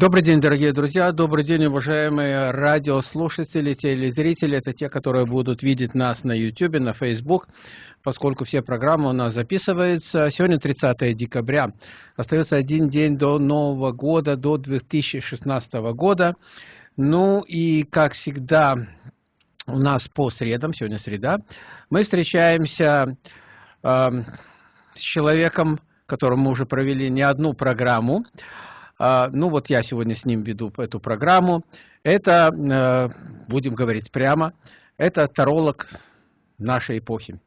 Добрый день, дорогие друзья, добрый день, уважаемые радиослушатели, телезрители. Это те, которые будут видеть нас на YouTube, на Facebook, поскольку все программы у нас записываются. Сегодня 30 декабря. Остается один день до Нового года, до 2016 года. Ну и, как всегда, у нас по средам, сегодня среда, мы встречаемся э, с человеком, которому мы уже провели не одну программу. А, ну вот я сегодня с ним веду эту программу. Это, э, будем говорить прямо, это таролог нашей эпохи,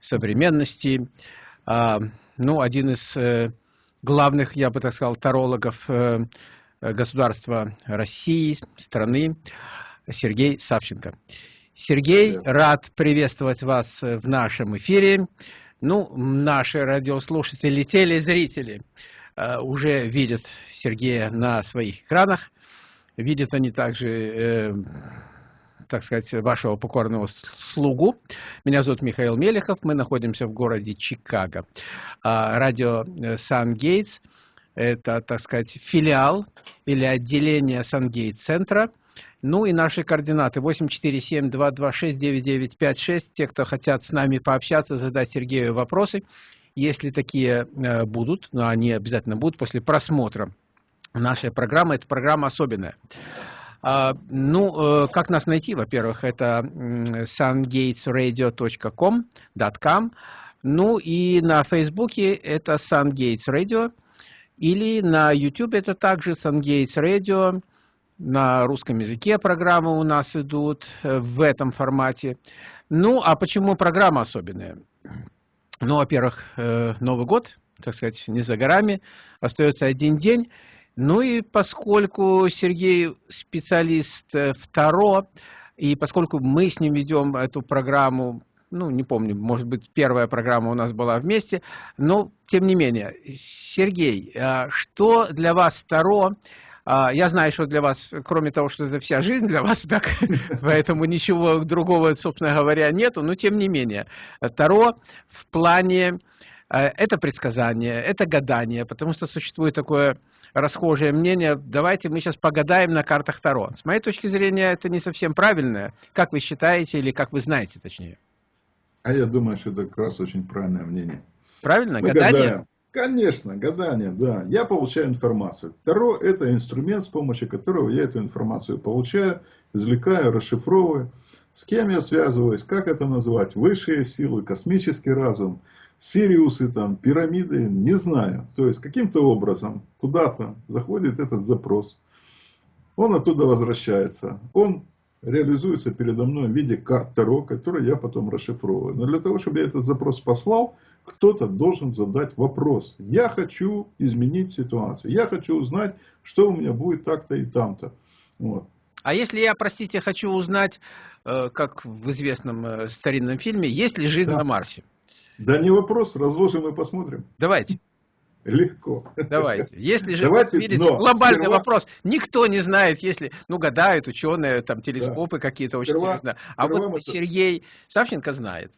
современности. А, ну, один из э, главных, я бы так сказал, тарологов э, государства России, страны, Сергей Савченко. Сергей, рад приветствовать вас в нашем эфире. Ну, наши радиослушатели, телезрители – уже видят Сергея на своих экранах. Видят они также, э, так сказать, вашего покорного слугу. Меня зовут Михаил Мелехов, мы находимся в городе Чикаго. А, радио э, Сан-Гейтс – это, так сказать, филиал или отделение Сан-Гейт-центра. Ну и наши координаты 847-226-9956. Те, кто хотят с нами пообщаться, задать Сергею вопросы – если такие э, будут, но они обязательно будут после просмотра нашей программы, эта программа особенная. А, ну, э, как нас найти? Во-первых, это sungatesradio.com, .com, ну и на Фейсбуке это Sungates Radio, или на YouTube это также Sungates Radio, на русском языке программы у нас идут э, в этом формате. Ну, а почему программа особенная? Ну, во-первых, э, Новый год, так сказать, не за горами, остается один день. Ну и поскольку Сергей специалист э, второ, и поскольку мы с ним ведем эту программу, ну, не помню, может быть, первая программа у нас была вместе, но тем не менее, Сергей, а что для вас Таро а, я знаю, что для вас, кроме того, что это вся жизнь для вас, так, поэтому ничего другого, собственно говоря, нету, но тем не менее. Таро в плане, э, это предсказание, это гадание, потому что существует такое расхожее мнение, давайте мы сейчас погадаем на картах Таро. С моей точки зрения, это не совсем правильное. Как вы считаете, или как вы знаете, точнее? А я думаю, что это как раз очень правильное мнение. Правильно? Мы гадание? Гадаем. Конечно, гадание, да. Я получаю информацию. Второе, это инструмент, с помощью которого я эту информацию получаю, извлекаю, расшифровываю. С кем я связываюсь, как это назвать, высшие силы, космический разум, Сириусы, там, пирамиды, не знаю. То есть, каким-то образом куда-то заходит этот запрос. Он оттуда возвращается. Он реализуется передо мной в виде карт Таро, которые я потом расшифровываю. Но для того, чтобы я этот запрос послал, кто-то должен задать вопрос. Я хочу изменить ситуацию. Я хочу узнать, что у меня будет так-то и там-то. Вот. А если я, простите, хочу узнать, э, как в известном э, старинном фильме, есть ли жизнь да. на Марсе? Да не вопрос, разложим и посмотрим. Давайте. Легко. Давайте. Если же, Давайте, вот, видите, глобальный сперва... вопрос, никто не знает, если, ну, гадают ученые, там, телескопы да. какие-то очень интересные. А вот это... Сергей Савченко знает.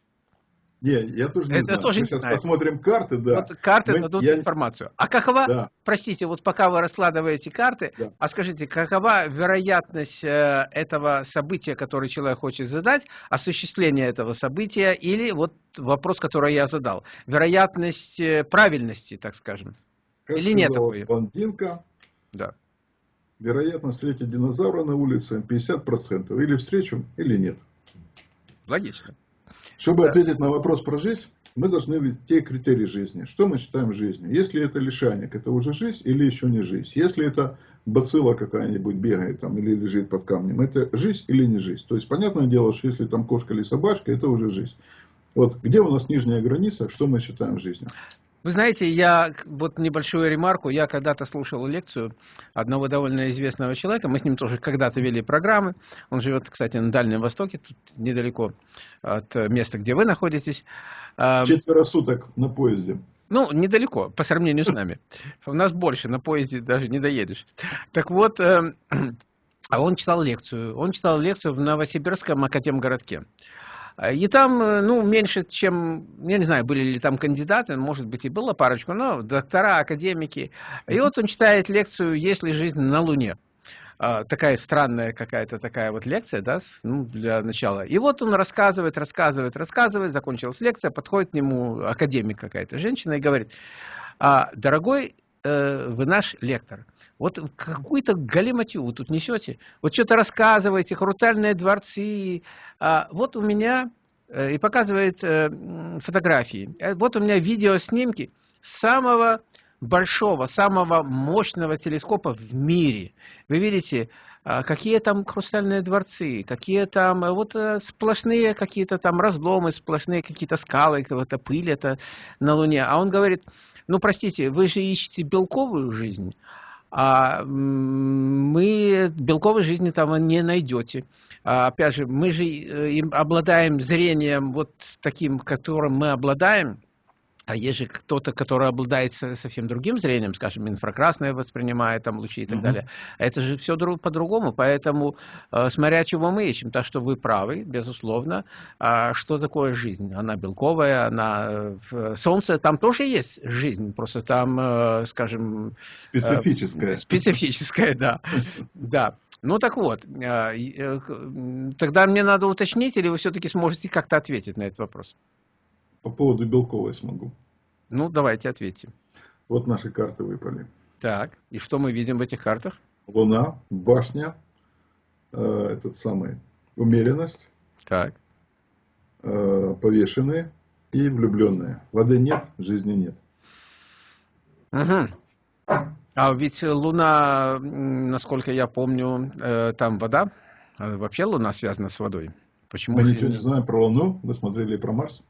Не, я тоже не Это знаю. Тоже Мы не сейчас знаю. посмотрим карты, да. Вот карты Мы, дадут я... информацию. А какова, да. простите, вот пока вы раскладываете карты, да. а скажите, какова вероятность э, этого события, которое человек хочет задать, осуществления этого события, или вот вопрос, который я задал, вероятность э, правильности, так скажем, как или нет такой? Блондинка. Да. Вероятность встретить динозавра на улице 50%. Или встречу, или нет. Логично. Чтобы ответить на вопрос про жизнь, мы должны видеть те критерии жизни. Что мы считаем жизнью? Если это лишайник, это уже жизнь или еще не жизнь? Если это бацилла какая-нибудь бегает там или лежит под камнем, это жизнь или не жизнь? То есть, понятное дело, что если там кошка или собачка, это уже жизнь. Вот где у нас нижняя граница, что мы считаем жизнью? Вы знаете, я вот небольшую ремарку. Я когда-то слушал лекцию одного довольно известного человека. Мы с ним тоже когда-то вели программы. Он живет, кстати, на Дальнем Востоке, тут недалеко от места, где вы находитесь. Четверо суток на поезде. Ну, недалеко, по сравнению с нами. У нас больше, на поезде даже не доедешь. Так вот, эм, а он читал лекцию. Он читал лекцию в Новосибирском академгородке. И там, ну, меньше, чем, я не знаю, были ли там кандидаты, может быть, и было парочку, но доктора, академики. И вот он читает лекцию «Есть ли жизнь на Луне?» такая странная какая-то такая вот лекция, да, ну, для начала. И вот он рассказывает, рассказывает, рассказывает, закончилась лекция, подходит к нему академик какая-то женщина и говорит, дорогой э, вы наш лектор, вот какую-то галиматью вы тут несете, вот что-то рассказываете, хрутальные дворцы, а вот у меня, э, и показывает э, фотографии, э, вот у меня видеоснимки самого большого, самого мощного телескопа в мире. Вы видите, а, какие там хрустальные дворцы, какие там вот сплошные какие-то там разломы, сплошные какие-то скалы, какая-то пыль это на Луне. А он говорит, ну, простите, вы же ищете белковую жизнь, а мы белковой жизни там не найдете. А, опять же, мы же э, обладаем зрением вот таким, которым мы обладаем, а есть же кто-то, который обладает совсем другим зрением, скажем, инфракрасное воспринимает там лучи и так угу. далее. Это же все по-другому, поэтому э, смотря чего мы ищем, так что вы правы, безусловно. А что такое жизнь? Она белковая, она э, солнце, там тоже есть жизнь, просто там, э, скажем... Специфическая. Специфическая, да. Да. Ну так вот, тогда мне надо уточнить, или вы все-таки сможете как-то ответить на этот вопрос? По поводу белковой смогу. Ну, давайте ответьте. Вот наши карты выпали. Так, и что мы видим в этих картах? Луна, башня, э, этот самый, умеренность. Так. Э, повешенные и влюбленные. Воды нет, жизни нет. Угу. А ведь Луна, насколько я помню, э, там вода. А вообще Луна связана с водой. Почему? Мы ничего не знаем про Луну. Вы смотрели про Марс?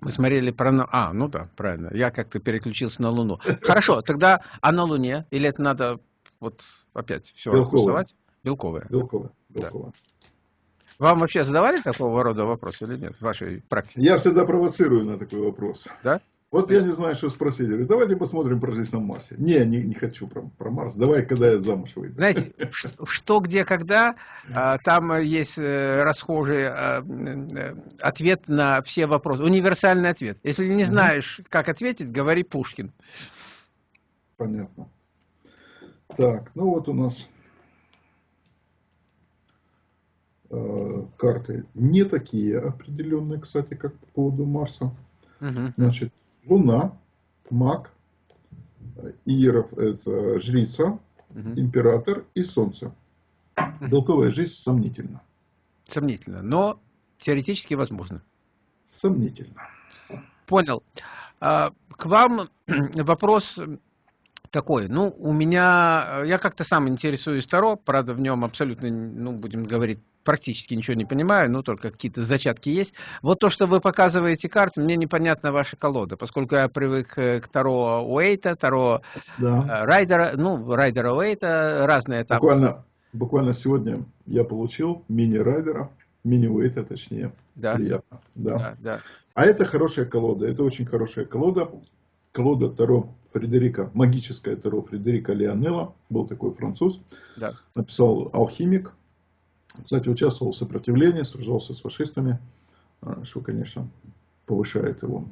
Мы смотрели про... А, ну да, правильно. Я как-то переключился на Луну. Хорошо, тогда а на Луне? Или это надо вот опять все раскусывать? Белковая. Белковая. Белковая. Вам вообще задавали такого рода вопрос или нет в вашей практике? Я всегда провоцирую на такой вопрос. Да? Вот я не знаю, что спросить. Говорю, давайте посмотрим про жизнь на Марсе. Не, не, не хочу про, про Марс. Давай, когда я замуж выйду. Знаете, что, где, когда, а, там есть э, расхожий а, э, ответ на все вопросы. Универсальный ответ. Если не знаешь, как ответить, говори Пушкин. Понятно. Так, ну вот у нас э, карты не такие определенные, кстати, как по поводу Марса. Угу. Значит, Луна, маг, Иеров – это жрица, угу. император и Солнце. Белковая жизнь сомнительна. Сомнительно, но теоретически возможно. Сомнительно. Понял. А, к вам вопрос такой. Ну, у меня, я как-то сам интересуюсь Таро, правда, в нем абсолютно, ну, будем говорить, практически ничего не понимаю, ну, только какие-то зачатки есть. Вот то, что вы показываете карты, мне непонятна ваша колода, поскольку я привык э, к Таро Уэйта, Таро да. Э, Райдера, ну, Райдера Уэйта, разные этапы. Буквально, буквально сегодня я получил мини-райдера, мини-уэйта, точнее. Да. Приятно. Да. Да, да. А это хорошая колода, это очень хорошая колода. Колода Таро Фредерика, магическая Таро Фредерика Леонелла, был такой француз. Да. Написал «Алхимик», кстати, участвовал в сопротивлении, сражался с фашистами, а, что, конечно, повышает его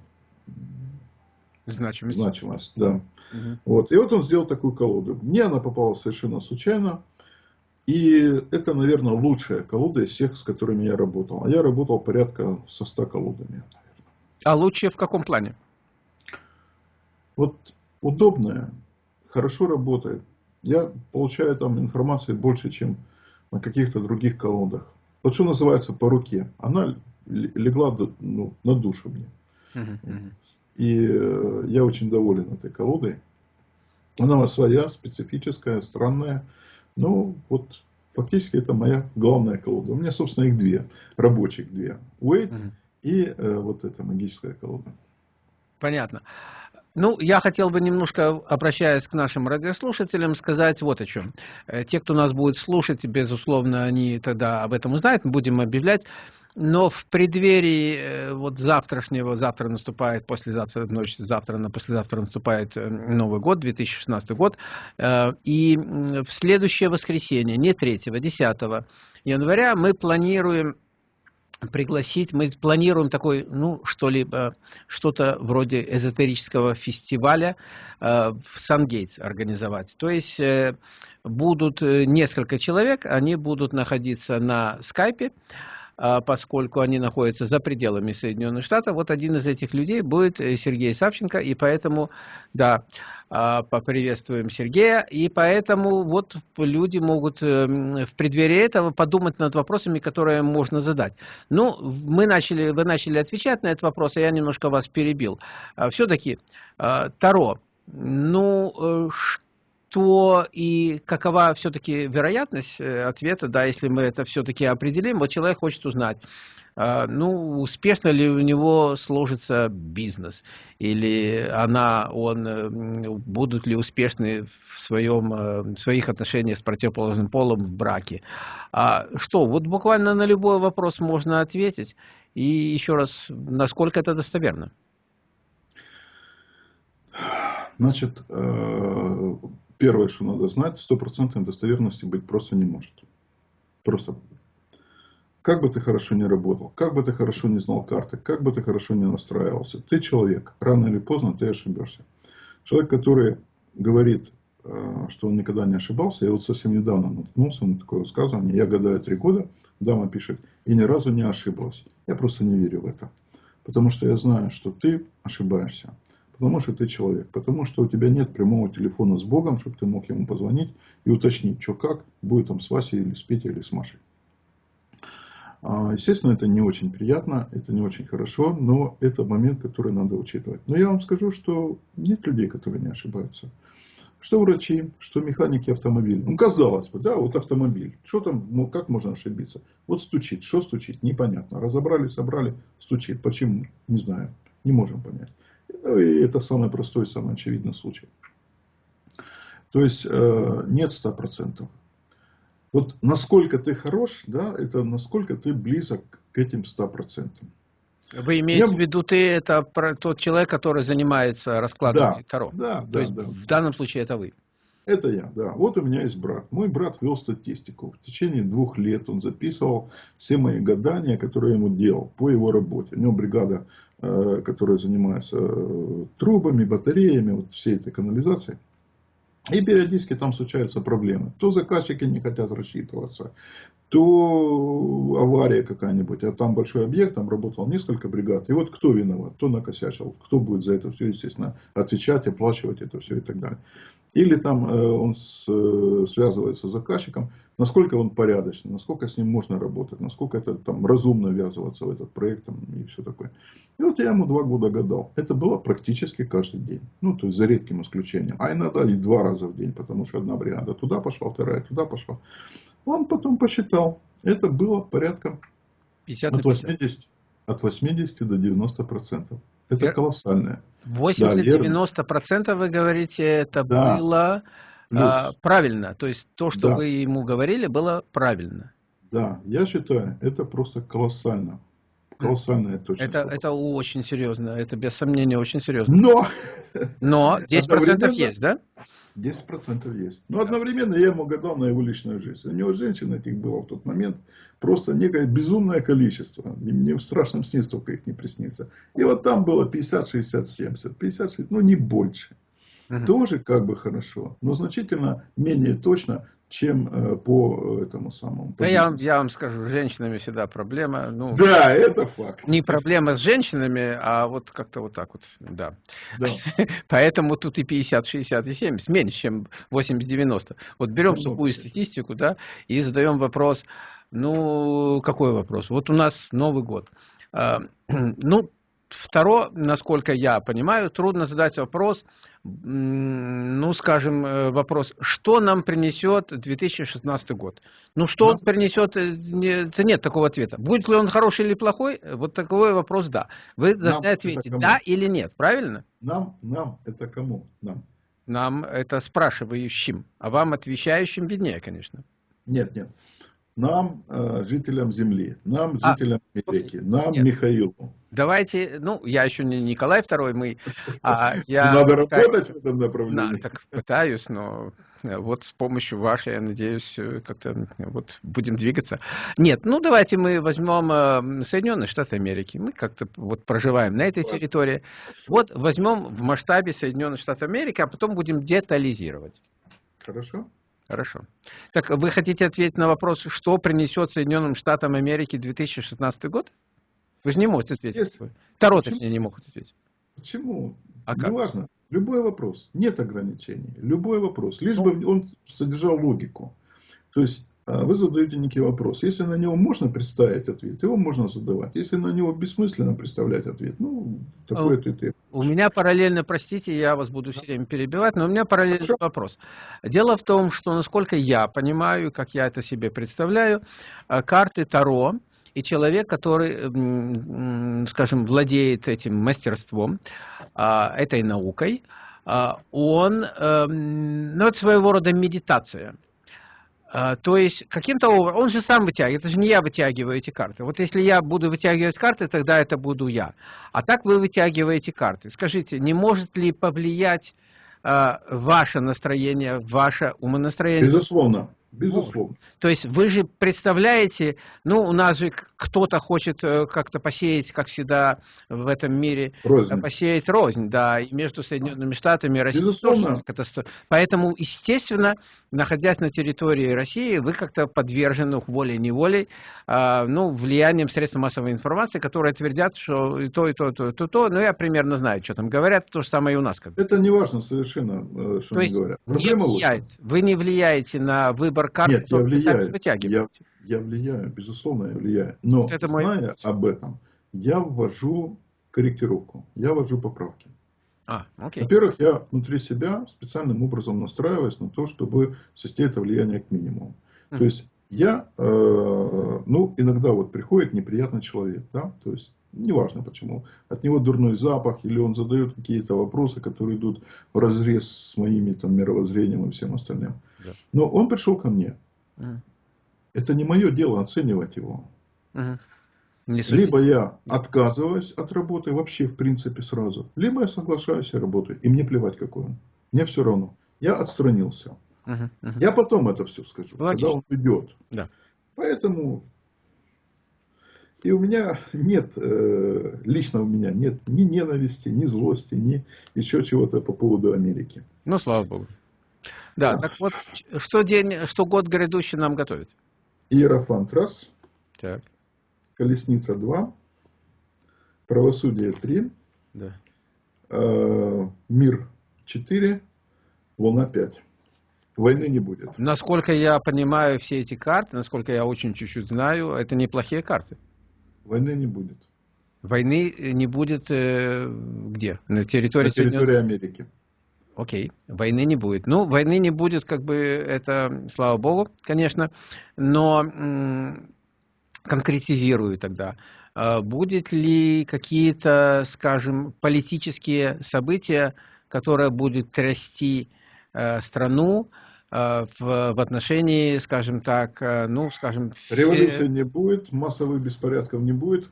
значимость. значимость да. Угу. Вот. И вот он сделал такую колоду. Мне она попала совершенно случайно. И это, наверное, лучшая колода из всех, с которыми я работал. А я работал порядка со 100 колодами. Наверное. А лучшая в каком плане? Вот удобная, хорошо работает. Я получаю там информации больше, чем на каких-то других колодах. Вот что называется по руке. Она легла ну, на душу мне. И э, я очень доволен этой колодой. Она своя, специфическая, странная. Ну, вот фактически это моя главная колода. У меня, собственно, их две. Рабочих две. Уэйт и э, вот эта магическая колода. Понятно. Ну, я хотел бы немножко, обращаясь к нашим радиослушателям, сказать вот о чем. Э, те, кто нас будет слушать, безусловно, они тогда об этом узнают, мы будем объявлять. Но в преддверии э, вот завтрашнего, завтра наступает, послезавтра, ночь, завтра на послезавтра наступает э, Новый год, 2016 год. И в следующее воскресенье, не 3, 10 января, мы планируем пригласить, мы планируем такой, ну, что-либо, что-то вроде эзотерического фестиваля э, в Сан-Гейтс организовать. То есть э, будут э, несколько человек, они будут находиться на скайпе, поскольку они находятся за пределами Соединенных Штатов. Вот один из этих людей будет э, Сергей Савченко, и поэтому, да, а, поприветствуем Сергея. И поэтому вот люди могут эм, в преддверии этого подумать над вопросами, которые можно задать. Ну, мы начали, вы начали отвечать на этот вопрос, а я немножко вас перебил. А, Все-таки а, Таро, ну, э, что и какова все-таки вероятность э, ответа, да, если мы это все-таки определим, вот человек хочет узнать, а, ну, успешно ли у него сложится бизнес, или она, он, будут ли успешны в, своем, э, в своих отношениях с противоположным полом в браке. А что, вот буквально на любой вопрос можно ответить, и еще раз, насколько это достоверно? Значит, э, первое, что надо знать, стопроцентной достоверности быть просто не может. Просто как бы ты хорошо не работал, как бы ты хорошо не знал карты, как бы ты хорошо не настраивался, ты человек, рано или поздно ты ошибешься. Человек, который говорит, э, что он никогда не ошибался, я вот совсем недавно наткнулся на такое высказывание, я гадаю три года, дама пишет, и ни разу не ошиблась. Я просто не верю в это. Потому что я знаю, что ты ошибаешься. Потому что ты человек. Потому что у тебя нет прямого телефона с Богом, чтобы ты мог ему позвонить и уточнить, что как, будет там с Васей или с Петей или с Машей. А, естественно, это не очень приятно, это не очень хорошо, но это момент, который надо учитывать. Но я вам скажу, что нет людей, которые не ошибаются. Что врачи, что механики автомобиля. Ну, казалось бы, да, вот автомобиль. Что там, ну, как можно ошибиться? Вот стучит, что стучит, непонятно. Разобрали, собрали, стучит. Почему? Не знаю, не можем понять. Ну, и это самый простой, самый очевидный случай. То есть, э, нет 100%. Вот насколько ты хорош, да, это насколько ты близок к этим 100%. Вы имеете Я... в виду, ты это про тот человек, который занимается раскладом да, Таро? Да, То да, есть да. в данном случае это вы? Это я, да. Вот у меня есть брат. Мой брат вел статистику. В течение двух лет он записывал все мои гадания, которые я ему делал по его работе. У него бригада, э, которая занимается э, трубами, батареями, вот всей этой канализацией. И периодически там случаются проблемы. То заказчики не хотят рассчитываться, то авария какая-нибудь, а там большой объект, там работало несколько бригад. И вот кто виноват, кто накосячил, кто будет за это все, естественно, отвечать, оплачивать это все и так далее. Или там э, он с, э, связывается с заказчиком, насколько он порядочный, насколько с ним можно работать, насколько это там разумно ввязываться в этот проект там, и все такое. И вот я ему два года гадал. Это было практически каждый день. Ну, то есть за редким исключением. А иногда и два раза в день, потому что одна бригада туда пошла, вторая туда пошла. Он потом посчитал. Это было порядка 50 от 80, от 80 до 90 процентов. Это Я... колоссальное. 80-90% да, вы говорите, это да. было а, правильно. То есть то, что да. вы ему говорили, было правильно. Да, я считаю, это просто колоссально. Колоссальная точность. Это, это очень серьезно, это без сомнения очень серьезно. Но! Но 10% есть, да? 10% есть. Но одновременно я ему гадал на его личную жизнь. У него женщин этих было в тот момент просто некое безумное количество. Мне в страшном сне столько их не приснится. И вот там было 50, 60, 70. 50, 60, ну не больше. Угу. Тоже как бы хорошо, но значительно менее точно, чем э, по этому самому. По я, вам, я вам скажу, с женщинами всегда проблема. Ну, да, это факт. Не проблема с женщинами, а вот как-то вот так вот, да. да. Поэтому тут и 50, 60, и 70, меньше, чем 80-90. Вот берем ну, сухую статистику, да, и задаем вопрос, ну, какой вопрос? Вот у нас Новый год. А, ну, Второе, насколько я понимаю, трудно задать вопрос, ну, скажем, э, вопрос, что нам принесет 2016 год? Ну, что он принесет, э, это нет такого ответа. Будет ли он хороший или плохой? Вот такой вопрос, да. Вы должны нам ответить, да или нет, правильно? Нам, нам, это кому? Нам. Нам, это спрашивающим, а вам, отвечающим, виднее, конечно. Нет, нет. Нам, э, жителям Земли, нам, а, жителям Америки, нам, нет. Михаилу. Давайте, ну, я еще не Николай II, мы... А, я Надо работать в этом направлении. Да, так пытаюсь, но вот с помощью вашей, я надеюсь, э, как-то вот будем двигаться. Нет, ну давайте мы возьмем Соединенные Штаты Америки. Мы как-то вот проживаем на этой территории. Вот возьмем в масштабе Соединенных Штатов Америки, а потом будем детализировать. Хорошо. Хорошо. Так вы хотите ответить на вопрос, что принесет Соединенным Штатам Америки 2016 год? Вы же не можете ответить. Если... Таро, точнее, не могут ответить. Почему? А Неважно. Любой вопрос. Нет ограничений. Любой вопрос. Лишь ну... бы он содержал логику. То есть, а, вы задаете некий вопрос. Если на него можно представить ответ, его можно задавать. Если на него бессмысленно представлять ответ, ну, такой ответ я У меня параллельно, простите, я вас буду все время перебивать, но у меня параллельный Хорошо. вопрос. Дело в том, что, насколько я понимаю, как я это себе представляю, а, карты Таро, и человек, который, скажем, владеет этим мастерством, а, этой наукой, он, эм, ну, это своего рода медитация. А, то есть, каким-то образом, он же сам вытягивает, это же не я вытягиваю эти карты. Вот если я буду вытягивать карты, тогда это буду я. А так вы вытягиваете карты. Скажите, не может ли повлиять э, ваше настроение, ваше умонастроение? Безусловно. Безусловно. То есть вы же представляете, ну, у нас же кто-то хочет э, как-то посеять, как всегда в этом мире, э, рознь. посеять рознь, да, и между Соединенными Штатами и Россией. Безусловно. Катастроф... Поэтому, естественно, находясь на территории России, вы как-то подвержены волей-неволей, э, ну, влиянием средств массовой информации, которые твердят, что и то, и то, и то, и то, и то. Ну, я примерно знаю, что там говорят, то же самое и у нас. Это не важно совершенно, э, что то они говорят. Проблема не влияет, вы не влияете на выбор выбор карт, Нет, я влияю, я, я влияю, безусловно, я влияю. Но вот это зная мой... об этом, я ввожу корректировку, я ввожу поправки. А, окей. Во-первых, я внутри себя специальным образом настраиваюсь на то, чтобы свести это влияние к минимуму. Mm. То есть я, э, ну, иногда вот приходит неприятный человек, да, то есть неважно почему, от него дурной запах, или он задает какие-то вопросы, которые идут в разрез с моими там мировоззрением и всем остальным. Да. Но он пришел ко мне. Это не мое дело оценивать его. Либо я отказываюсь от работы вообще в принципе сразу, либо я соглашаюсь и работаю. И мне плевать какой он. Мне все равно. Я отстранился. Я потом это все скажу, Логично. когда он идет. Да. Поэтому и у меня нет, э, лично у меня нет ни ненависти, ни злости, ни еще чего-то по поводу Америки. Ну, слава богу. Да, так вот, что, день, что год грядущий нам готовит? Иерофант раз, так. Колесница два, Правосудие три, да. э, Мир четыре, Волна пять. Войны не будет. Насколько я понимаю все эти карты, насколько я очень чуть-чуть знаю, это неплохие карты. Войны не будет. Войны не будет э, где? На территории, На территории Америки. Окей, войны не будет. Ну, войны не будет, как бы, это, слава богу, конечно, но конкретизирую тогда. А будет ли какие-то, скажем, политические события, которые будут трясти э, страну э, в, в отношении, скажем так, э, ну, скажем... Революции не будет, массовых беспорядков не будет.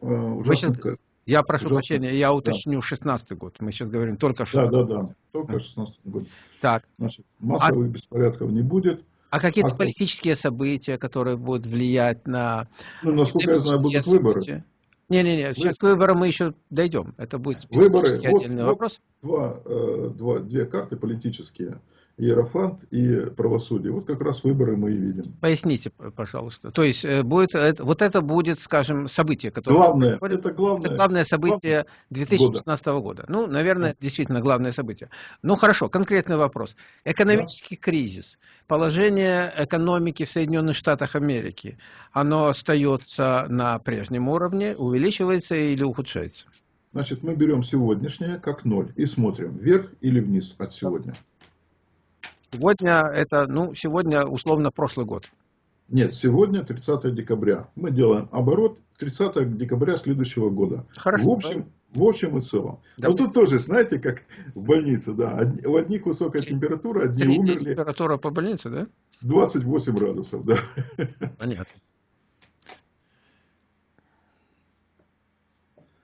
Ужасно, сейчас, я прошу Ужасно. прощения, я уточню, 16 год. Мы сейчас говорим только 16 Да, да, да, только 16 год. Так. Значит, массовых а... беспорядков не будет. А какие-то а... политические события, которые будут влиять на... Ну, насколько я знаю, будут выборы. Не-не-не, сейчас к выборам мы еще дойдем. Это будет выборы. отдельный вот, вопрос. два, э, два, две карты политические. Иерофант и правосудие. Вот как раз выборы мы и видим. Поясните, пожалуйста. То есть э, будет, вот это будет, скажем, событие, которое главное, это главное, это главное событие 2016 года. года. Ну, наверное, да. действительно главное событие. Ну, хорошо, конкретный вопрос. Экономический да. кризис, положение экономики в Соединенных Штатах Америки, оно остается на прежнем уровне, увеличивается или ухудшается? Значит, мы берем сегодняшнее как ноль и смотрим вверх или вниз от сегодня. Сегодня это, ну, сегодня условно прошлый год. Нет, сегодня 30 декабря. Мы делаем оборот 30 декабря следующего года. Хорошо. В общем, в общем и целом. Да. Но тут тоже, знаете, как в больнице, да. У одних высокая температура, одни умерли. температура по больнице, да? 28 градусов, да. Понятно.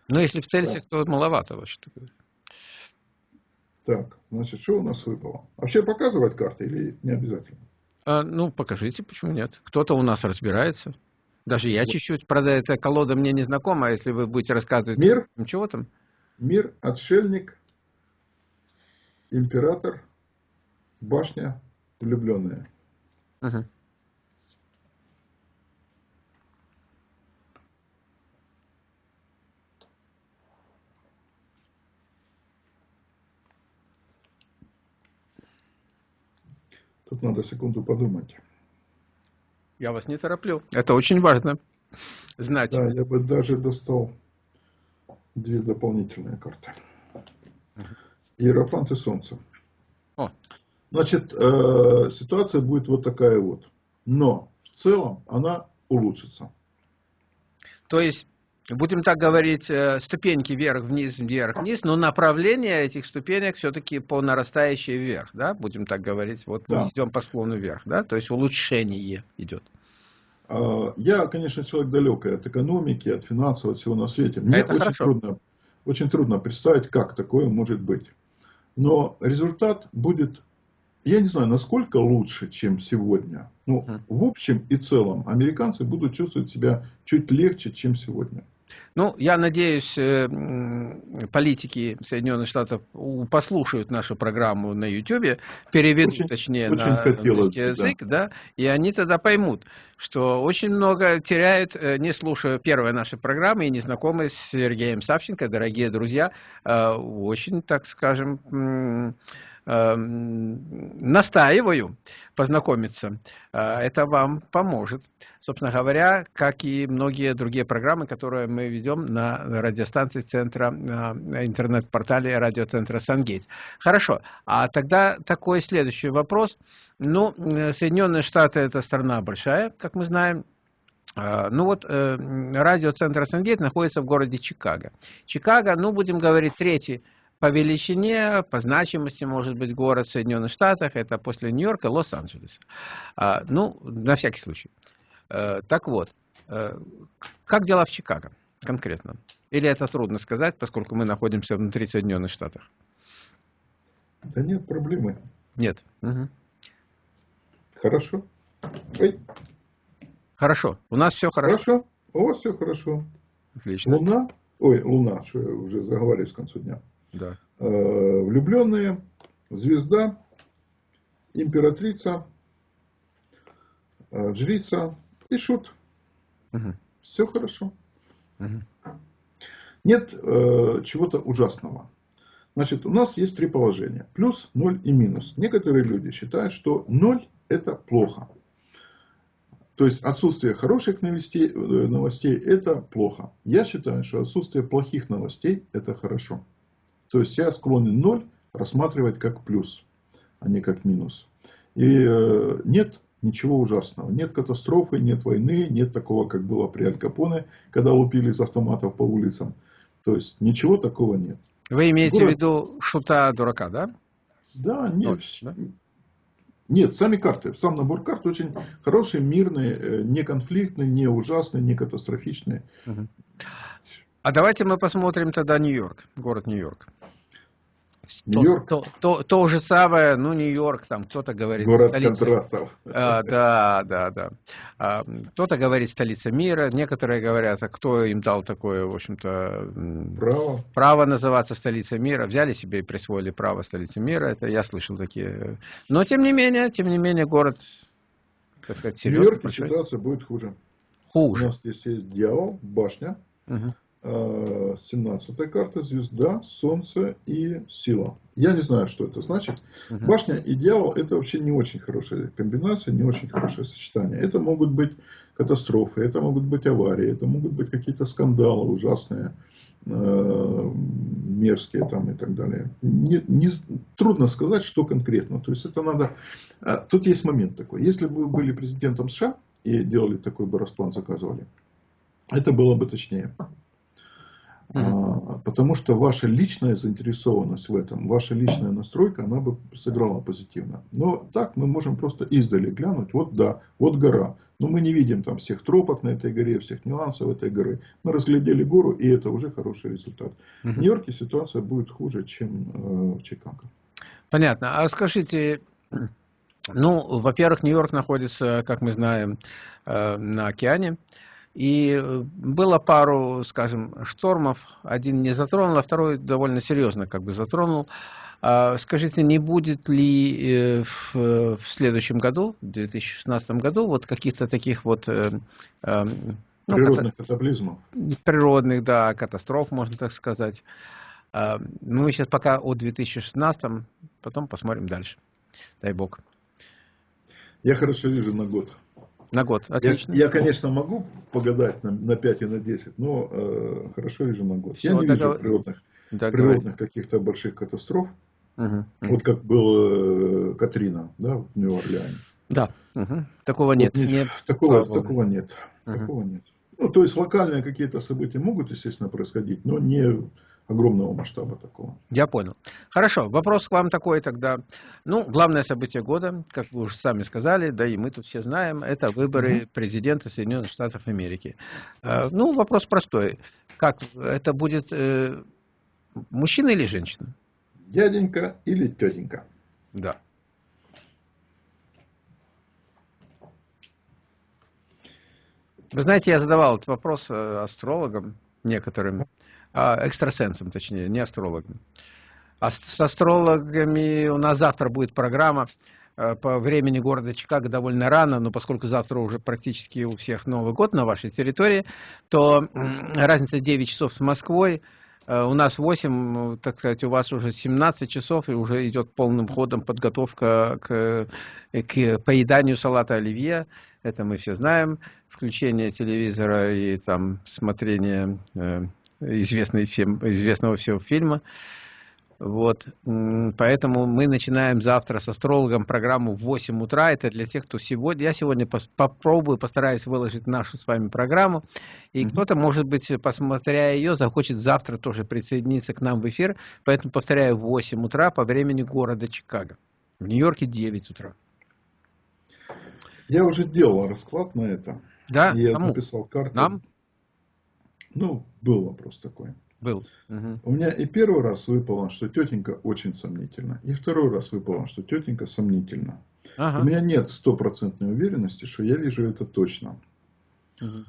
Ну, если в Цельсиях, да. то маловато вообще-то. Так, значит, что у нас выпало? Вообще показывать карты или не обязательно? А, ну, покажите, почему нет. Кто-то у нас разбирается. Даже я чуть-чуть, правда, эта колода мне не знакома, если вы будете рассказывать... Мир? Чего там? Мир, отшельник, император, башня, влюбленная. Угу. Тут надо секунду подумать. Я вас не тороплю. Это очень важно знать. Да, я бы даже достал две дополнительные карты. Иерофант и Солнце. О. Значит, э, ситуация будет вот такая вот. Но в целом она улучшится. То есть будем так говорить, э, ступеньки вверх-вниз, вверх-вниз, но направление этих ступенек все-таки по нарастающей вверх, да, будем так говорить, вот да. мы идем по склону вверх, да, то есть улучшение идет. А, я, конечно, человек далекий от экономики, от финансов, от всего на свете. Мне Это очень трудно, очень трудно представить, как такое может быть. Но результат будет, я не знаю, насколько лучше, чем сегодня. Но в общем и целом американцы будут чувствовать себя чуть легче, чем сегодня. Ну, я надеюсь, э, политики Соединенных Штатов послушают нашу программу на YouTube, переведут, очень, точнее, очень на английский язык, да. да, и они тогда поймут, что очень много теряют, э, не слушая первой нашей программы и не знакомые с Сергеем Савченко, дорогие друзья, э, очень, так скажем, настаиваю познакомиться. Э, это вам поможет. Собственно говоря, как и многие другие программы, которые мы ведем на радиостанции центра, на интернет-портале радиоцентра Сангейт. Хорошо. А тогда такой следующий вопрос. Ну, Соединенные Штаты это страна большая, как мы знаем. Э, ну вот, э, радиоцентр Сангейт находится в городе Чикаго. Чикаго, ну, будем говорить, третий по величине, по значимости, может быть, город в Соединенных Штатах, это после Нью-Йорка, Лос-Анджелес. А, ну, на всякий случай. А, так вот, а, как дела в Чикаго конкретно? Или это трудно сказать, поскольку мы находимся внутри Соединенных Штатов? Да нет проблемы. Нет. Угу. Хорошо. Ой. Хорошо. У нас все хорошо. Хорошо. У вас все хорошо. Отлично. Луна. Ой, Луна, что я уже заговариваюсь к концу дня. Да. Э, влюбленные, звезда, императрица, э, жрица и шут. Угу. Все хорошо. Угу. Нет э, чего-то ужасного. Значит, у нас есть три положения. Плюс, ноль и минус. Некоторые люди считают, что ноль это плохо. То есть отсутствие хороших новостей, э, новостей это плохо. Я считаю, что отсутствие плохих новостей это хорошо. То есть я склонен ноль рассматривать как плюс, а не как минус. И э, нет ничего ужасного. Нет катастрофы, нет войны, нет такого, как было при Аль Капоне, когда лупили из автоматов по улицам. То есть ничего такого нет. Вы имеете Город... в виду шута дурака, да? Да, нет. Ноль, да? Нет, сами карты, сам набор карт очень хороший, мирный, э, не конфликтный, не ужасный, не катастрофичный. Угу. А давайте мы посмотрим тогда Нью-Йорк, город Нью-Йорк. Нью-Йорк? То, то, то, то же самое, ну, Нью-Йорк, там кто-то говорит Город столица. контрастов. А, да, да, да. А, кто-то говорит столица мира, некоторые говорят, а кто им дал такое, в общем-то, право. право называться столицей мира. Взяли себе и присвоили право столицы мира, это я слышал такие. Но, тем не менее, тем не менее, город, так сказать, серьезный. В Нью-Йорке ситуация будет хуже. Хуже. У нас здесь есть дьявол, башня. Угу. 17 карта, звезда, солнце и сила. Я не знаю, что это значит. Башня и дьявол это вообще не очень хорошая комбинация, не очень хорошее сочетание. Это могут быть катастрофы, это могут быть аварии, это могут быть какие-то скандалы ужасные, э, мерзкие там и так далее. Не, не, трудно сказать, что конкретно. То есть это надо... А, тут есть момент такой. Если бы вы были президентом США и делали такой бы расплан, заказывали, это было бы точнее. А, потому что ваша личная заинтересованность в этом, ваша личная настройка, она бы сыграла позитивно. Но так мы можем просто издали глянуть, вот да, вот гора. Но мы не видим там всех тропок на этой горе, всех нюансов этой горы. Мы разглядели гору, и это уже хороший результат. В Нью-Йорке ситуация будет хуже, чем э, в Чикаго. Понятно. А скажите, ну, во-первых, Нью-Йорк находится, как мы знаем, э, на океане. И э, было пару, скажем, штормов. Один не затронул, а второй довольно серьезно как бы затронул. А скажите, не будет ли э, в, в следующем году, в 2016 году, вот каких-то таких вот... Э, ну, природных ката... катаклизмов. Природных, да, катастроф, можно так сказать. А, мы сейчас пока о 2016, потом посмотрим дальше. Дай бог. Я хорошо вижу на год. На год, отлично. Я, я конечно, могу погадать на, на 5 и на 10, но э, хорошо вижу на год. Все, я не догов... вижу природных, природных каких-то больших катастроф. Угу. Вот как был э, Катрина да, в Нью-Орлеане. Да, угу. такого вот нет. Не, нет. Такого, такого нет. Угу. Такого нет. Ну, то есть локальные какие-то события могут, естественно, происходить, но не огромного масштаба такого. Я понял. Хорошо, вопрос к вам такой тогда. Ну, главное событие года, как вы уже сами сказали, да и мы тут все знаем, это выборы угу. президента Соединенных Штатов Америки. А, ну, вопрос простой. Как это будет э, мужчина или женщина? Дяденька или тетенька? Да. Вы знаете, я задавал этот вопрос э, астрологам некоторым. А, экстрасенсом, точнее, не астрологом. А с астрологами у нас завтра будет программа э, по времени города Чикаго довольно рано, но поскольку завтра уже практически у всех Новый год на вашей территории, то разница 9 часов с Москвой, э, у нас 8, так сказать, у вас уже 17 часов, и уже идет полным ходом подготовка к, к поеданию салата оливье. Это мы все знаем. Включение телевизора и там смотрение э, известный всем, известного всего фильма. Вот, поэтому мы начинаем завтра с астрологом программу в 8 утра. Это для тех, кто сегодня... Я сегодня попробую, постараюсь выложить нашу с вами программу. И mm -hmm. кто-то, может быть, посмотря ее, захочет завтра тоже присоединиться к нам в эфир. Поэтому, повторяю, в 8 утра по времени города Чикаго. В Нью-Йорке 9 утра. Я уже делал расклад на это. Да? Я Кому? написал карту. Нам? Ну, был вопрос такой. Был. Угу. У меня и первый раз выпало, что тетенька очень сомнительна. И второй раз выпало, что тетенька сомнительна. Ага. У меня нет стопроцентной уверенности, что я вижу это точно. Угу.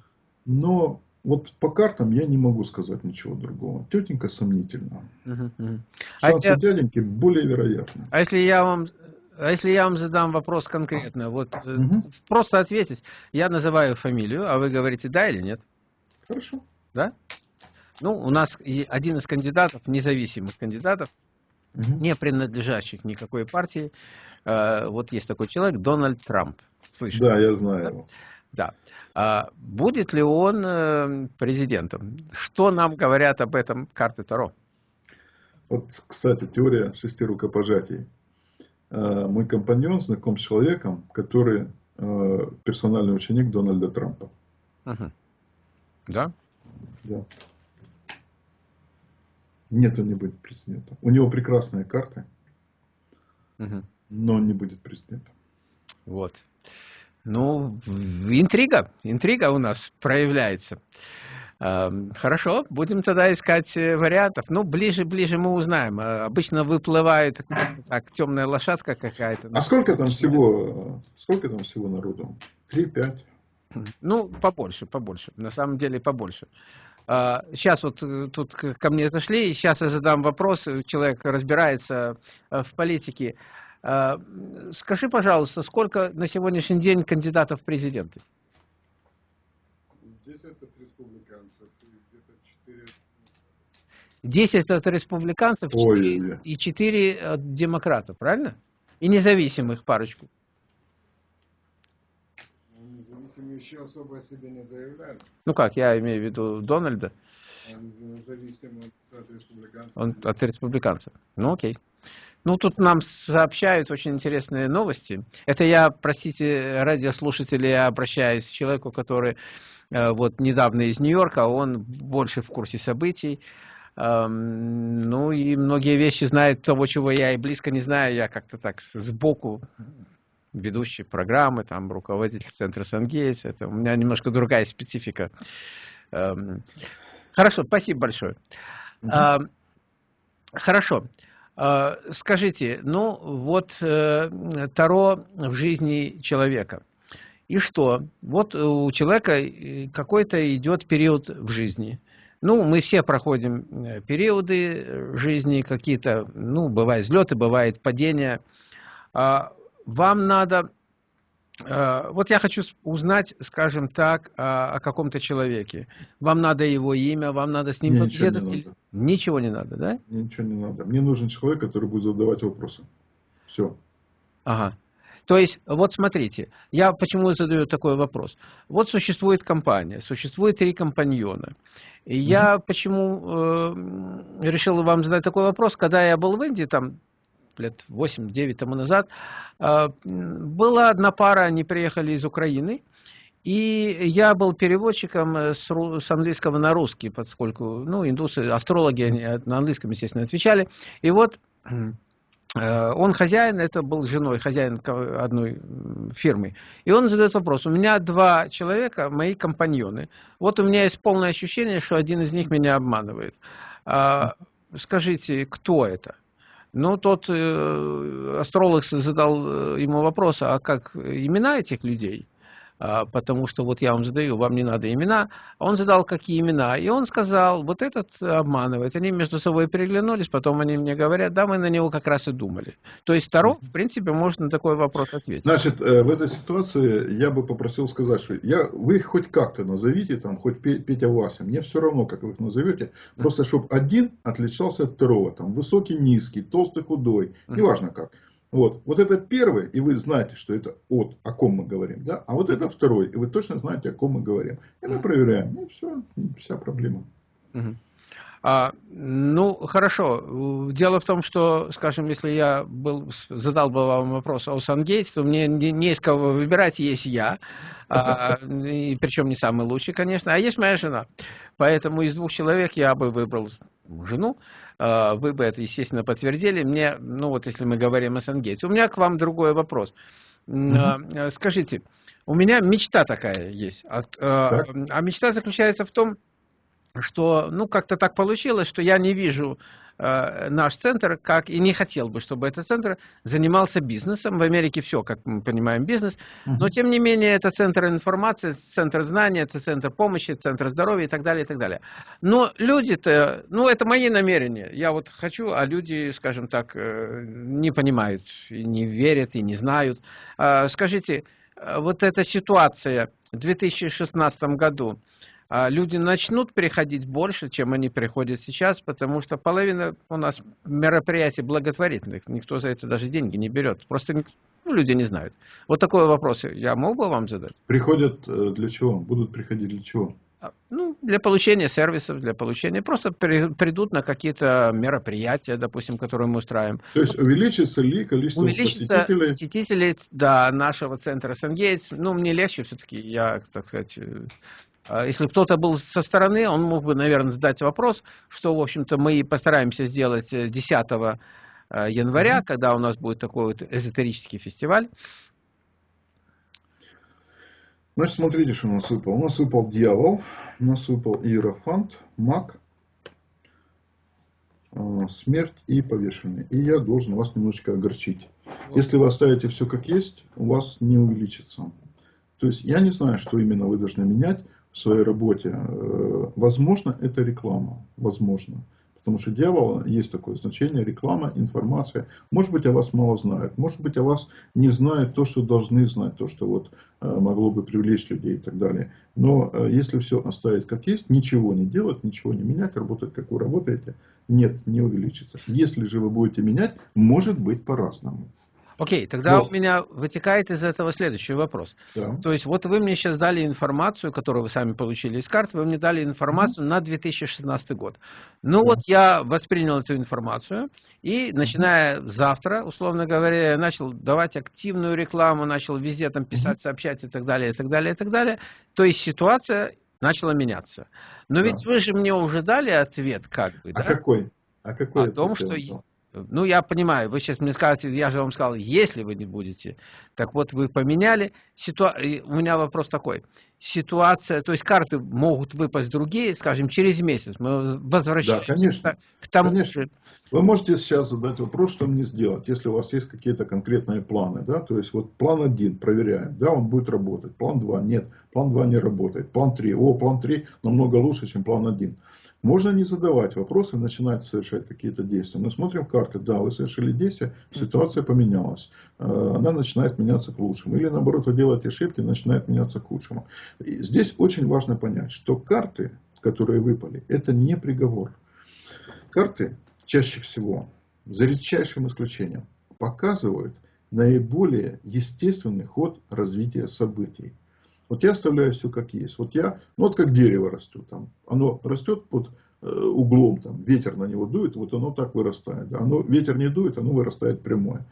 Но вот по картам я не могу сказать ничего другого. Тетенька сомнительна. Угу, угу. Шансы а дяденьки более вероятны. А если я вам а если я вам задам вопрос конкретно, вот угу. просто ответить, я называю фамилию, а вы говорите да или нет? Хорошо да? Ну, у нас один из кандидатов, независимых кандидатов, угу. не принадлежащих никакой партии, э, вот есть такой человек, Дональд Трамп. Слышали? Да, я знаю да? его. Да. А будет ли он э, президентом? Что нам говорят об этом карты Таро? Вот, кстати, теория шести рукопожатий. Э, мой компаньон знаком с человеком, который персональный ученик Дональда Трампа. Угу. Да? Да. Нет, он не будет президентом. У него прекрасные карты, угу. но он не будет президентом. Вот. Ну, интрига, интрига у нас проявляется. Хорошо, будем тогда искать э, вариантов. Ну, ближе-ближе мы узнаем. А, обычно выплывает так, темная лошадка какая-то. А сколько там всего, сколько там всего народу? Три, пять? Ну, побольше, побольше. На самом деле побольше. Сейчас а, вот э, тут ко мне зашли, сейчас я задам вопрос, человек разбирается э, в политике. А, скажи, пожалуйста, сколько на сегодняшний день кандидатов в президенты? 10 от республиканцев и где-то 4... 10 от республиканцев 4, Ой, и 4 от демократов, правильно? И независимых парочку. Еще особо о себе не заявляют. Ну как, я имею в виду Дональда. Он зависим от республиканцев. Он от республиканцев. Ну окей. Ну, тут нам сообщают очень интересные новости. Это я, простите, радиослушатели, я обращаюсь к человеку, который вот недавно из Нью-Йорка, он больше в курсе событий. Ну и многие вещи знает того, чего я и близко не знаю. Я как-то так сбоку ведущий программы, там руководитель центра Сангейс. Это у меня немножко другая специфика. Хорошо, спасибо большое. Угу. Хорошо. А, скажите, ну вот э, Таро в жизни человека. И что? Вот у человека э, какой-то идет период в жизни. Ну, мы все проходим э, периоды жизни, какие-то, ну, бывают взлеты, бывает падения. А, вам надо Э, вот я хочу узнать, скажем так, о, каком-то человеке. Вам надо его имя, вам надо с ним Мне побеседовать? Ничего не, надо. ничего не надо, да? Ничего не надо. Мне нужен человек, который будет задавать вопросы. Все. Ага. То есть, вот смотрите, я почему задаю такой вопрос. Вот существует компания, существует три компаньона. И я mm -hmm. почему э, решил вам задать такой вопрос, когда я был в Индии, там лет 8-9 тому назад, а, была одна пара, они приехали из Украины, и я был переводчиком с, с английского на русский, поскольку, ну, индусы, астрологи, они на английском, естественно, отвечали. И вот э, он хозяин, это был женой, хозяин одной фирмы. И он задает вопрос, у меня два человека, мои компаньоны. Вот у меня есть полное ощущение, что один из них меня обманывает. А, скажите, кто это? Ну, тот э, астролог задал э, ему вопрос, а как имена этих людей? А, потому что вот я вам задаю, вам не надо имена. Он задал, какие имена, и он сказал, вот этот обманывает. Они между собой переглянулись, потом они мне говорят, да, мы на него как раз и думали. То есть Таро, в принципе, может на такой вопрос ответить. Значит, э, в этой ситуации я бы попросил сказать, что я, вы их хоть как-то назовите, там, хоть Петя Вася, мне все равно, как вы их назовете, просто чтобы один отличался от второго, там, высокий, низкий, толстый, худой, неважно как. Вот, вот это первый, и вы знаете, что это от, о ком мы говорим, да? А вот это второй, и вы точно знаете, о ком мы говорим. И мы проверяем, и все, вся проблема. А, ну, хорошо. Дело в том, что, скажем, если я был, задал бы вам вопрос о Сангейтс, то мне не, не из кого выбирать, есть я. А, и причем не самый лучший, конечно. А есть моя жена. Поэтому из двух человек я бы выбрал жену. А, вы бы это, естественно, подтвердили. Мне, ну вот если мы говорим о Сангейтс. У меня к вам другой вопрос. Mm Скажите, у меня мечта такая есть. А, а мечта заключается в том, что, ну, как-то так получилось, что я не вижу э, наш центр, как и не хотел бы, чтобы этот центр занимался бизнесом. В Америке все, как мы понимаем, бизнес. Но, тем не менее, это центр информации, центр знания, это центр помощи, центр здоровья и так далее, и так далее. Но люди-то, ну, это мои намерения. Я вот хочу, а люди, скажем так, э, не понимают, и не верят, и не знают. Э, скажите, вот эта ситуация в 2016 году, а люди начнут приходить больше, чем они приходят сейчас, потому что половина у нас мероприятий благотворительных, никто за это даже деньги не берет, просто ну, люди не знают. Вот такой вопрос я мог бы вам задать? Приходят э, для чего? Будут приходить для чего? А, ну, для получения сервисов, для получения, просто при, придут на какие-то мероприятия, допустим, которые мы устраиваем. То есть увеличится ли количество увеличится посетителей? посетителей, да, нашего центра Сангейтс. Ну, мне легче все-таки, я, так сказать, э, а если кто-то был со стороны, он мог бы, наверное, задать вопрос, что, в общем-то, мы постараемся сделать 10 э, э, января, когда у нас будет такой вот эзотерический фестиваль. Значит, смотрите, что у нас выпал. У нас выпал дьявол, у нас выпал иерофант, маг, э, смерть и повешенный. И я должен вас немножечко огорчить. Если вы оставите все как есть, у вас не увеличится. То есть я не знаю, что именно вы должны менять в своей работе. Э, возможно, это реклама. Возможно. Потому что дьявол есть такое значение, реклама, информация. Может быть, о вас мало знают. Может быть, о вас не знают то, что должны знать, то, что вот э, могло бы привлечь людей и так далее. Но э, если все оставить как есть, ничего не делать, ничего не менять, работать как вы работаете, нет, не увеличится. Если же вы будете менять, может быть по-разному. Окей, тогда вот. у меня вытекает из этого следующий вопрос. Да. То есть вот вы мне сейчас дали информацию, которую вы сами получили из карт, вы мне дали информацию mm -hmm. на 2016 год. Ну да. вот я воспринял эту информацию, и начиная mm -hmm. завтра, условно говоря, я начал давать активную рекламу, начал везде там писать, mm -hmm. сообщать и так далее, и так далее, и так далее. То есть ситуация начало меняться. Но да. ведь вы же мне уже дали ответ, как бы, а да? Какой? А какой? О том, что... Ну, я понимаю, вы сейчас мне скажете, я же вам сказал, если вы не будете. Так вот, вы поменяли. Ситуа... У меня вопрос такой. Ситуация, то есть карты могут выпасть другие, скажем, через месяц. Мы возвращаемся да, конечно, к тому конечно. же. Вы можете сейчас задать вопрос, что мне сделать, если у вас есть какие-то конкретные планы. Да? То есть, вот план один проверяем, да, он будет работать. План 2 нет, план 2 не работает. План 3, о, план 3 намного лучше, чем план 1. Можно не задавать вопросы, начинать совершать какие-то действия. Мы смотрим карты, да, вы совершили действие, ситуация поменялась. Э, она начинает меняться к лучшему. Или наоборот, вы делаете ошибки, начинает меняться к худшему. И здесь очень важно понять, что карты, которые выпали, это не приговор. Карты чаще всего, за редчайшим исключением, показывают наиболее естественный ход развития событий. Вот я оставляю все как есть. Вот я, ну вот как дерево растет, там, оно растет под э, углом, там, ветер на него дует, вот оно так вырастает. Оно, ветер не дует, оно вырастает прямое.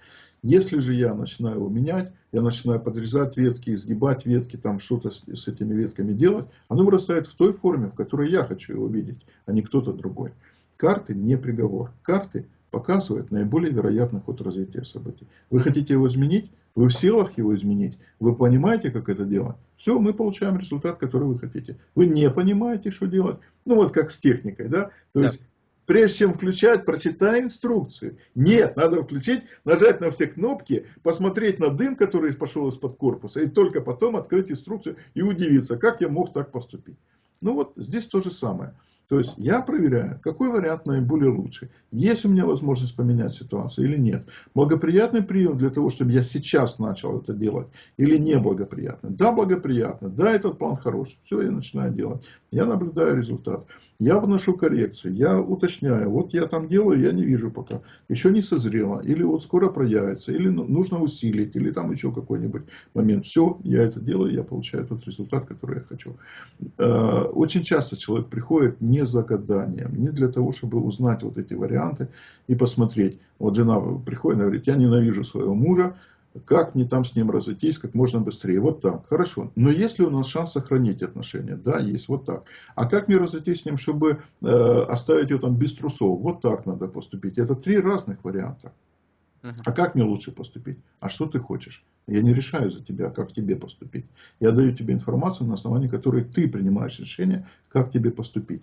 Если же я начинаю его менять, я начинаю подрезать ветки, изгибать ветки, там что-то с, с этими ветками делать, оно вырастает в той форме, в которой я хочу его видеть, а не кто-то другой. Карты не приговор. Карты показывают наиболее вероятный ход развития событий. Вы хотите его изменить? Вы в силах его изменить? Вы понимаете, как это делать? Все, мы получаем результат, который вы хотите. Вы не понимаете, что делать? Ну, вот как с техникой, да? То да. есть, прежде чем включать, прочитай инструкцию. Нет, надо включить, нажать на все кнопки, посмотреть на дым, который пошел из-под корпуса, и только потом открыть инструкцию и удивиться, как я мог так поступить. Ну вот, здесь то же самое. То есть я проверяю, какой вариант наиболее лучший. Есть у меня возможность поменять ситуацию или нет. Благоприятный прием для того, чтобы я сейчас начал это делать. Или неблагоприятный. Да, благоприятно. Да, этот план хороший. Все, я начинаю делать. Я наблюдаю результат. Я вношу коррекции. Я уточняю. Вот я там делаю, я не вижу пока. Еще не созрело. Или вот скоро проявится. Или ну, нужно усилить. Или там еще какой-нибудь момент. Все, я это делаю. Я получаю тот результат, который я хочу. Э, очень часто человек приходит не за гаданием, не для того, чтобы узнать вот эти варианты и посмотреть. Вот жена приходит и говорит, я ненавижу своего мужа, как мне там с ним разойтись как можно быстрее. Вот так. Хорошо. Но есть ли у нас шанс сохранить отношения? Да, есть. Вот так. А как мне разойтись с ним, чтобы э, оставить его там без трусов? Вот так надо поступить. Это три разных варианта. А как мне лучше поступить? А что ты хочешь? Я не решаю за тебя, как тебе поступить. Я даю тебе информацию, на основании которой ты принимаешь решение, как тебе поступить.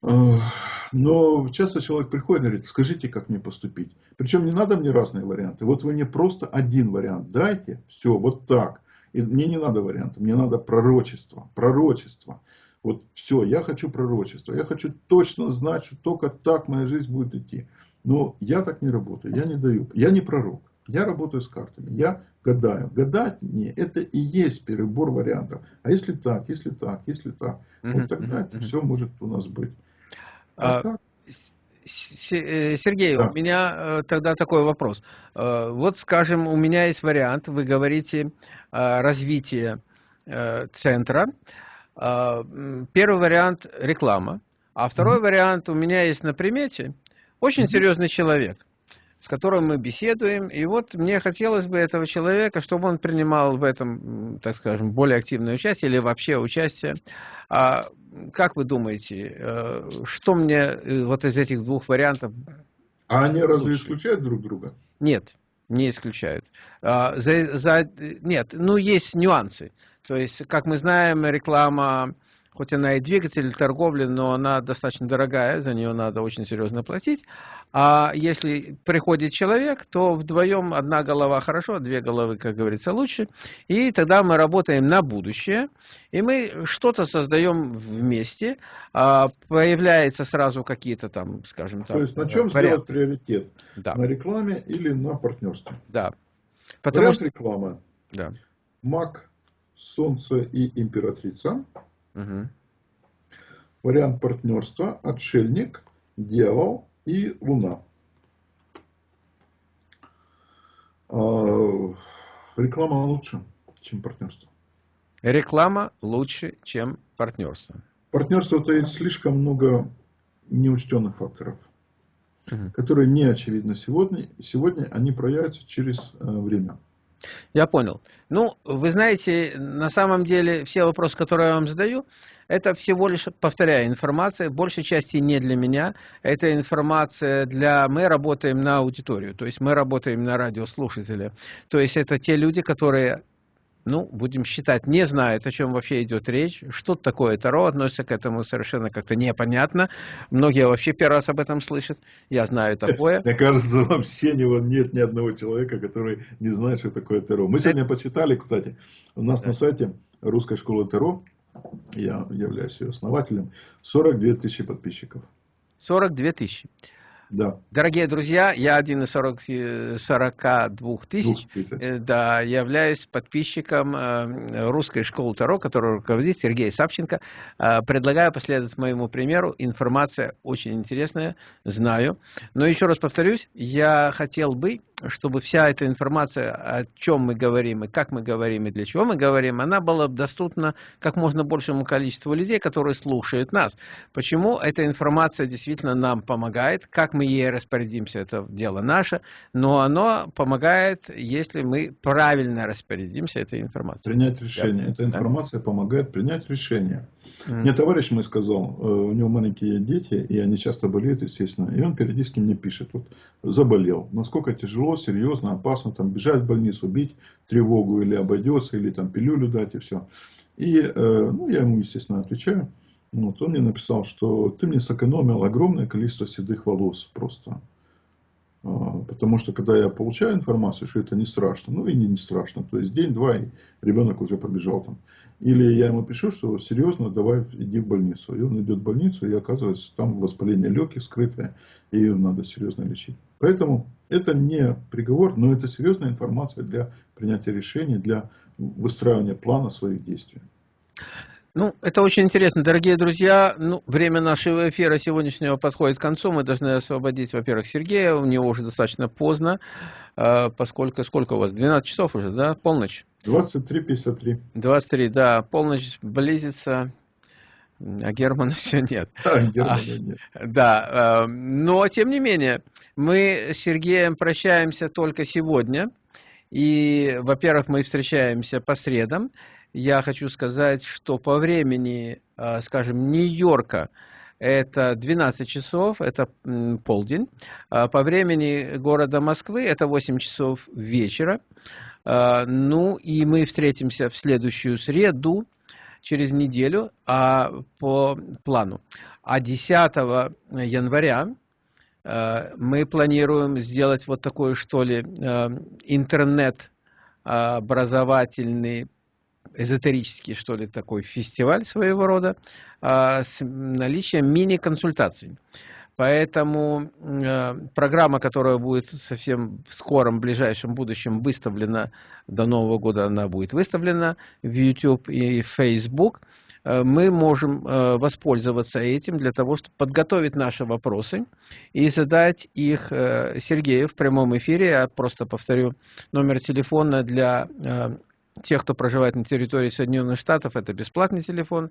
Но часто человек приходит и говорит, скажите, как мне поступить. Причем не надо мне разные варианты. Вот вы мне просто один вариант дайте, все, вот так. И мне не надо варианта, мне надо пророчество. Пророчество. Вот все, я хочу пророчество. Я хочу точно знать, что только так моя жизнь будет идти. Но я так не работаю, я не даю, я не пророк. Я работаю с картами, я гадаю. Гадать не, это и есть перебор вариантов. А если так, если так, если так, вот тогда это все может у нас быть. А, а Сергей, да. у меня э, тогда такой вопрос. Э, вот, скажем, у меня есть вариант, вы говорите развитие э, центра. Первый вариант – реклама. А второй вариант у меня есть на примете – очень серьезный человек, с которым мы беседуем. И вот мне хотелось бы этого человека, чтобы он принимал в этом, так скажем, более активное участие или вообще участие. А как вы думаете, э, что мне э, вот из этих двух вариантов А они лучше? разве исключают друг друга? Нет, не исключают. А, за, за, нет, ну есть нюансы. То есть, как мы знаем, реклама хоть она и двигатель торговли, но она достаточно дорогая, за нее надо очень серьезно платить. А если приходит человек, то вдвоем одна голова хорошо, две головы, как говорится, лучше. И тогда мы работаем на будущее, и мы что-то создаем вместе. А появляются сразу какие-то там, скажем так, То есть на чем варианты. сделать приоритет? Да. На рекламе или на партнерстве? Да. Потому Вариант что... реклама. Да. Маг, Солнце и Императрица. Угу. Вариант партнерства, отшельник, дьявол и луна. А, реклама лучше, чем партнерство. Реклама лучше, чем партнерство. Партнерство таит слишком много неучтенных факторов, угу. которые не очевидны сегодня. Сегодня они проявятся через э, время. Я понял. Ну, вы знаете, на самом деле все вопросы, которые я вам задаю, это всего лишь, повторяю, информация, большей части не для меня. Это информация для... Мы работаем на аудиторию, то есть мы работаем на радиослушателя. То есть это те люди, которые ну, будем считать, не знают, о чем вообще идет речь, что такое Таро, относятся к этому совершенно как-то непонятно. Многие вообще первый раз об этом слышат, я знаю такое. Мне кажется, вообще нет ни одного человека, который не знает, что такое Таро. Мы сегодня почитали, кстати, у нас на сайте Русской школы Таро, я являюсь ее основателем, 42 тысячи подписчиков. 42 тысячи. Да. Дорогие друзья, я один из 40, 42 тысяч, э, да, являюсь подписчиком э, русской школы Таро, которую руководит Сергей Савченко. Э, предлагаю последовать моему примеру. Информация очень интересная, знаю. Но еще раз повторюсь, я хотел бы чтобы вся эта информация, о чем мы говорим, и как мы говорим, и для чего мы говорим, она была доступна как можно большему количеству людей, которые слушают нас. Почему эта информация действительно нам помогает, как мы ей распорядимся, это дело наше, но оно помогает, если мы правильно распорядимся этой информацией. Принять решение. Да. Эта информация да. помогает принять решение. Мне товарищ мой сказал, э, у него маленькие дети, и они часто болеют, естественно. И он периодически мне пишет, вот заболел, насколько тяжело, серьезно, опасно, там бежать в больницу, бить тревогу или обойдется, или там пилюлю дать и все. И э, ну, я ему, естественно, отвечаю. Вот, он мне написал, что ты мне сэкономил огромное количество седых волос просто. А, потому что когда я получаю информацию, что это не страшно, ну и не, не страшно, то есть день-два, и ребенок уже побежал там. Или я ему пишу, что серьезно, давай иди в больницу. И он идет в больницу, и оказывается, там воспаление легких скрытое, и ее надо серьезно лечить. Поэтому это не приговор, но это серьезная информация для принятия решений, для выстраивания плана своих действий. Ну, это очень интересно, дорогие друзья. Ну, время нашего эфира сегодняшнего подходит к концу. Мы должны освободить, во-первых, Сергея. У него уже достаточно поздно, э, поскольку сколько у вас? 12 часов уже, да? Полночь. 23.53. 23, да. Полночь близится. А Германа все нет. А, Германа а, нет. Да, э, но тем не менее, мы с Сергеем прощаемся только сегодня. И, во-первых, мы встречаемся по средам я хочу сказать, что по времени, а, скажем, Нью-Йорка, это 12 часов, это полдень. А по времени города Москвы это 8 часов вечера. А, ну и мы встретимся в следующую среду, через неделю, а по плану. А 10 января мы планируем сделать вот такой, что ли, интернет образовательный эзотерический, что ли, такой фестиваль своего рода а, с наличием мини-консультаций. Поэтому э, программа, которая будет совсем в скором, ближайшем будущем выставлена, до Нового года она будет выставлена в YouTube и Facebook, э, мы можем э, воспользоваться этим для того, чтобы подготовить наши вопросы и задать их Сергею в прямом эфире. Я просто повторю номер телефона для тех, кто проживает на территории Соединенных Штатов, это бесплатный телефон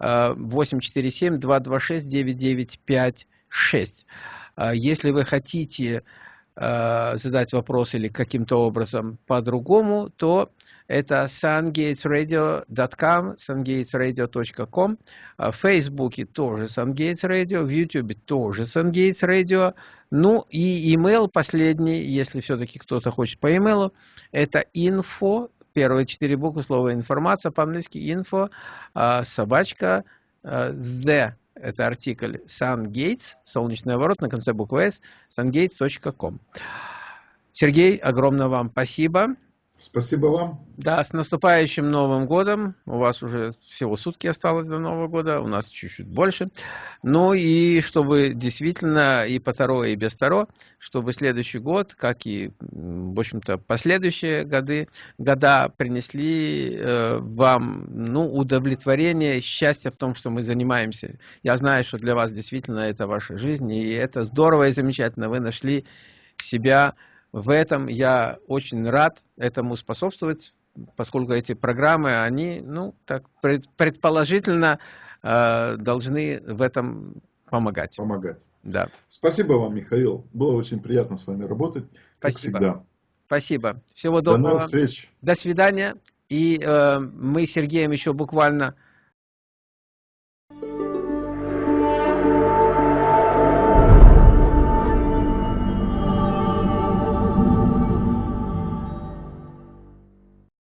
847-226-9956. А, если вы хотите а, задать вопрос или каким-то образом по-другому, то это sungatesradio.com, sungatesradio.com, а, в Фейсбуке тоже Sungates в Ютубе тоже Sungates ну и email последний, если все-таки кто-то хочет по имейлу, это info первые четыре буквы слова информация по-английски info, а, собачка, а, the, это артикль sungates, солнечный ворот на конце буквы s, sungates.com. Сергей, огромное вам спасибо. Спасибо вам. Да, с наступающим Новым годом. У вас уже всего сутки осталось до Нового года, у нас чуть-чуть больше. Ну и чтобы действительно и по Таро, и без Таро, чтобы следующий год, как и, в общем-то, последующие годы, года принесли э, вам ну, удовлетворение, счастье в том, что мы занимаемся. Я знаю, что для вас действительно это ваша жизнь, и это здорово и замечательно. Вы нашли себя в этом я очень рад этому способствовать, поскольку эти программы, они, ну, так предположительно э, должны в этом помогать. Помогать. Да. Спасибо вам, Михаил. Было очень приятно с вами работать. Спасибо. Всегда. Спасибо. Всего доброго. До новых встреч. До свидания. И э, мы с Сергеем еще буквально